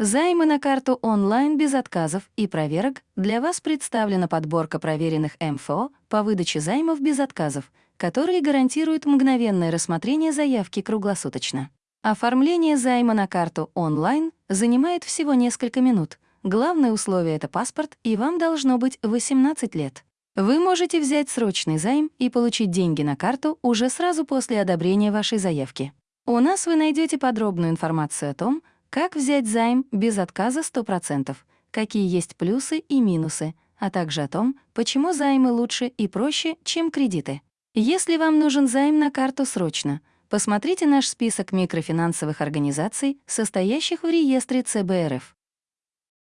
Займы на карту онлайн без отказов и проверок для вас представлена подборка проверенных МФО по выдаче займов без отказов, которые гарантируют мгновенное рассмотрение заявки круглосуточно. Оформление займа на карту онлайн занимает всего несколько минут. Главное условие — это паспорт, и вам должно быть 18 лет. Вы можете взять срочный займ и получить деньги на карту уже сразу после одобрения вашей заявки. У нас вы найдете подробную информацию о том, как взять займ без отказа 100%, какие есть плюсы и минусы, а также о том, почему займы лучше и проще, чем кредиты. Если вам нужен займ на карту срочно, посмотрите наш список микрофинансовых организаций, состоящих в реестре ЦБРФ.